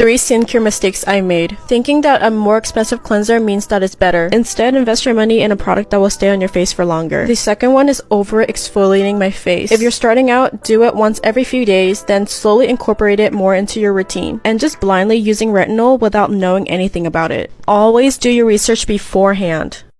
Three skincare mistakes I made. Thinking that a more expensive cleanser means that it's better. Instead, invest your money in a product that will stay on your face for longer. The second one is over exfoliating my face. If you're starting out, do it once every few days, then slowly incorporate it more into your routine. And just blindly using retinol without knowing anything about it. Always do your research beforehand.